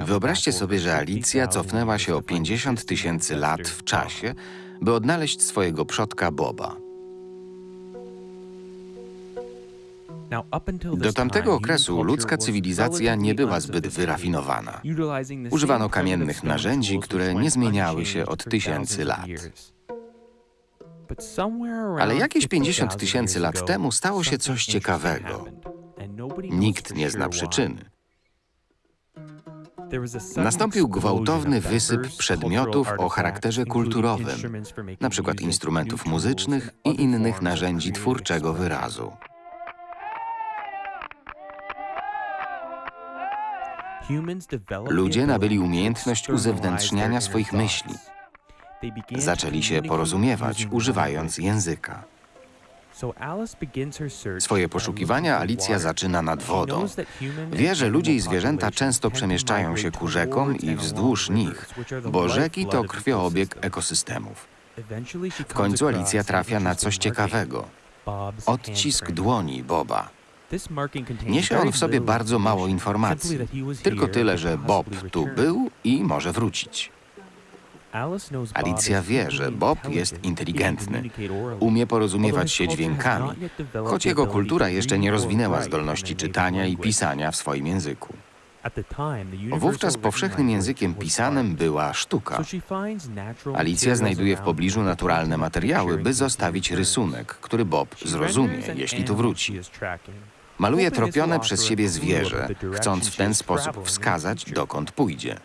Wyobraźcie sobie, że Alicja cofnęła się o 50 tysięcy lat w czasie, by odnaleźć swojego przodka Boba. Do tamtego okresu ludzka cywilizacja nie była zbyt wyrafinowana. Używano kamiennych narzędzi, które nie zmieniały się od tysięcy lat. Ale jakieś 50 tysięcy lat temu stało się coś ciekawego. Nikt nie zna przyczyny. Nastąpił gwałtowny wysyp przedmiotów o charakterze kulturowym, przykład instrumentów muzycznych i innych narzędzi twórczego wyrazu. Ludzie nabyli umiejętność uzewnętrzniania swoich myśli. Zaczęli się porozumiewać, używając języka. Swoje poszukiwania Alicja zaczyna nad wodą. Wie, że ludzie i zwierzęta często przemieszczają się ku rzekom i wzdłuż nich, bo rzeki to krwioobieg ekosystemów. W końcu Alicja trafia na coś ciekawego. Odcisk dłoni Boba. Niesie on w sobie bardzo mało informacji. Tylko tyle, że Bob tu był i może wrócić. Alicja wie, że Bob jest inteligentny, umie porozumiewać się dźwiękami, choć jego kultura jeszcze nie rozwinęła zdolności czytania i pisania w swoim języku. Wówczas powszechnym językiem pisanym była sztuka. Alicja znajduje w pobliżu naturalne materiały, by zostawić rysunek, który Bob zrozumie, jeśli tu wróci. Maluje tropione przez siebie zwierzę, chcąc w ten sposób wskazać, dokąd pójdzie.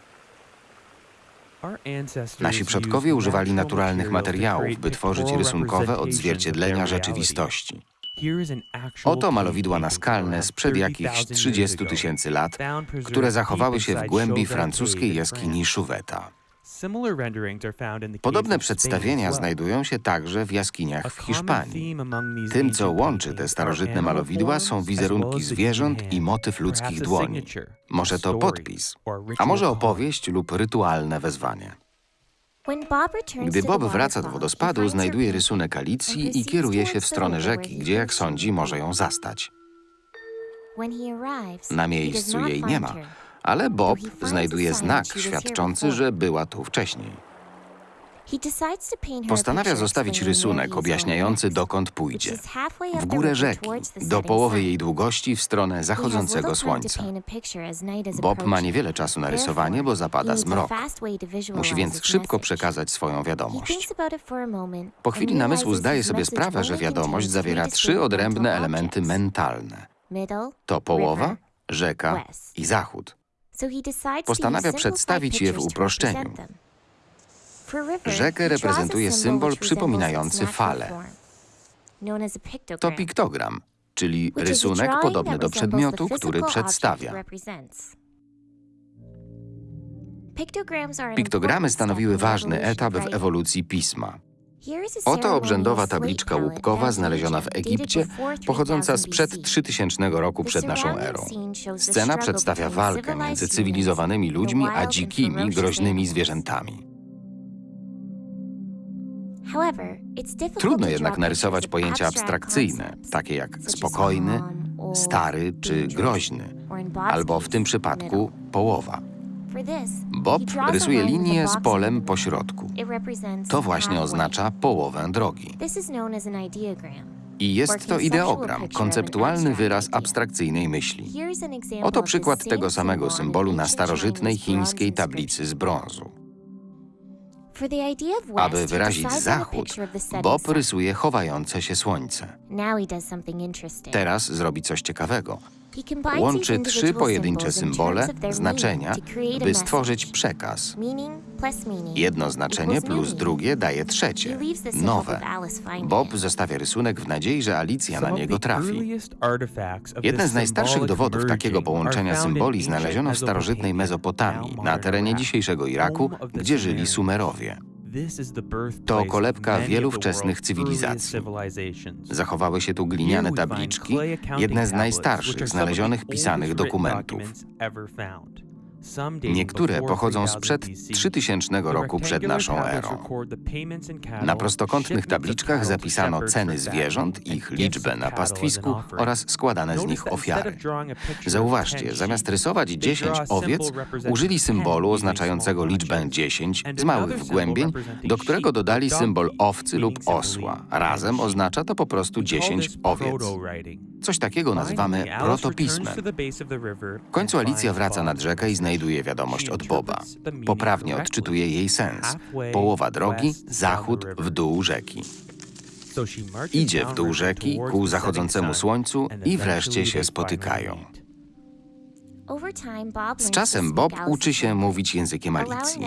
Nasi przodkowie używali naturalnych materiałów, by tworzyć rysunkowe odzwierciedlenia rzeczywistości. Oto malowidła naskalne sprzed jakichś 30 tysięcy lat, które zachowały się w głębi francuskiej jaskini Chouvetta. Podobne przedstawienia znajdują się także w jaskiniach w Hiszpanii. Tym, co łączy te starożytne malowidła, są wizerunki zwierząt i motyw ludzkich dłoni. Może to podpis, a może opowieść lub rytualne wezwanie. Gdy Bob wraca do wodospadu, znajduje rysunek Alicji i kieruje się w stronę rzeki, gdzie, jak sądzi, może ją zastać. Na miejscu jej nie ma, ale Bob znajduje znak świadczący, że była tu wcześniej. Postanawia zostawić rysunek objaśniający, dokąd pójdzie. W górę rzeki, do połowy jej długości w stronę zachodzącego słońca. Bob ma niewiele czasu na rysowanie, bo zapada zmrok. Musi więc szybko przekazać swoją wiadomość. Po chwili namysłu zdaje sobie sprawę, że wiadomość zawiera trzy odrębne elementy mentalne. To połowa, rzeka i zachód. Postanawia przedstawić je w uproszczeniu. Rzekę reprezentuje symbol przypominający falę. To piktogram, czyli rysunek podobny do przedmiotu, który przedstawia. Piktogramy stanowiły ważny etap w ewolucji pisma. Oto obrzędowa tabliczka łupkowa znaleziona w Egipcie, pochodząca sprzed 3000 roku przed naszą erą. Scena przedstawia walkę między cywilizowanymi ludźmi a dzikimi, groźnymi zwierzętami. Trudno jednak narysować pojęcia abstrakcyjne, takie jak spokojny, stary czy groźny, albo w tym przypadku połowa. Bob rysuje linię z polem po środku. To właśnie oznacza połowę drogi. I jest to ideogram, konceptualny wyraz abstrakcyjnej myśli. Oto przykład tego samego symbolu na starożytnej chińskiej tablicy z brązu. Aby wyrazić zachód, Bob rysuje chowające się słońce. Teraz zrobi coś ciekawego. Łączy trzy pojedyncze symbole, znaczenia, by stworzyć przekaz. Jedno znaczenie plus drugie daje trzecie, nowe. Bob zostawia rysunek w nadziei, że Alicja na niego trafi. Jeden z najstarszych dowodów takiego połączenia symboli znaleziono w starożytnej Mezopotamii, na terenie dzisiejszego Iraku, gdzie żyli Sumerowie. To kolebka wielu wczesnych cywilizacji. Zachowały się tu gliniane tabliczki, jedne z najstarszych znalezionych pisanych dokumentów. Niektóre pochodzą sprzed 3000 roku przed naszą erą. Na prostokątnych tabliczkach zapisano ceny zwierząt, ich liczbę na pastwisku oraz składane z nich ofiary. Zauważcie, zamiast rysować 10 owiec, użyli symbolu oznaczającego liczbę 10 z małych wgłębień, do którego dodali symbol owcy lub osła. Razem oznacza to po prostu 10 owiec. Coś takiego nazywamy protopismem. W końcu Alicja wraca nad rzekę i znajduje wiadomość od Boba. Poprawnie odczytuje jej sens. Połowa drogi, zachód, w dół rzeki. Idzie w dół rzeki ku zachodzącemu słońcu i wreszcie się spotykają. Z czasem Bob uczy się mówić językiem Alicji.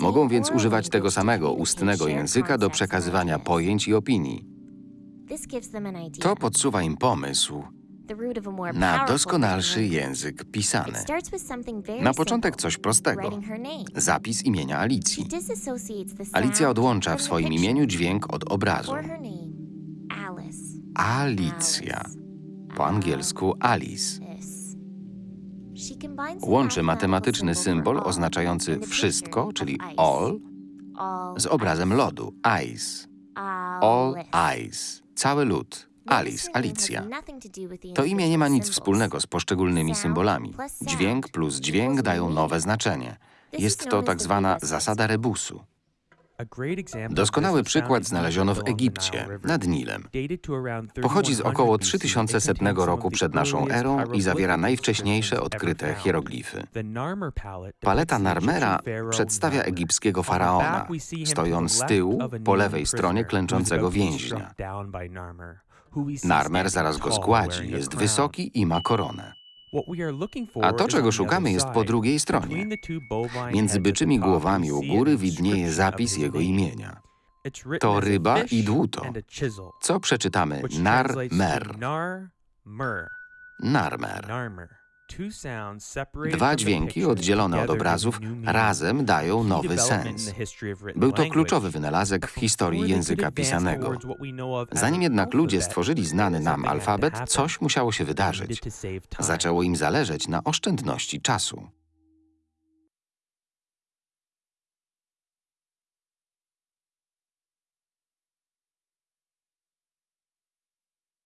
Mogą więc używać tego samego ustnego języka do przekazywania pojęć i opinii. To podsuwa im pomysł na doskonalszy język pisany. Na początek coś prostego. Zapis imienia Alicji. Alicja odłącza w swoim imieniu dźwięk od obrazu. Alicja. Po angielsku Alice. Łączy matematyczny symbol oznaczający wszystko, czyli all, z obrazem lodu, ice. All ice. Cały lód. Alice, Alicja. To imię nie ma nic wspólnego z poszczególnymi symbolami. Dźwięk plus dźwięk dają nowe znaczenie. Jest to tak zwana zasada rebusu. Doskonały przykład znaleziono w Egipcie, nad Nilem. Pochodzi z około 3100 roku przed naszą erą i zawiera najwcześniejsze odkryte hieroglify. Paleta Narmera przedstawia egipskiego faraona, stojąc z tyłu, po lewej stronie klęczącego więźnia. Narmer zaraz go zgładzi, jest wysoki i ma koronę. A to, czego szukamy, jest po drugiej stronie. Między byczymi głowami u góry widnieje zapis jego imienia. To ryba i dłuto. Co przeczytamy? Nar-mer. Narmer. Dwa dźwięki oddzielone od obrazów razem dają nowy sens. Był to kluczowy wynalazek w historii języka pisanego. Zanim jednak ludzie stworzyli znany nam alfabet, coś musiało się wydarzyć. Zaczęło im zależeć na oszczędności czasu.